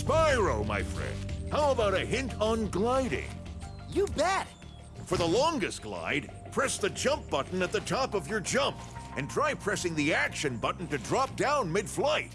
Spyro, my friend, how about a hint on gliding? You bet. For the longest glide, press the jump button at the top of your jump, and try pressing the action button to drop down mid-flight.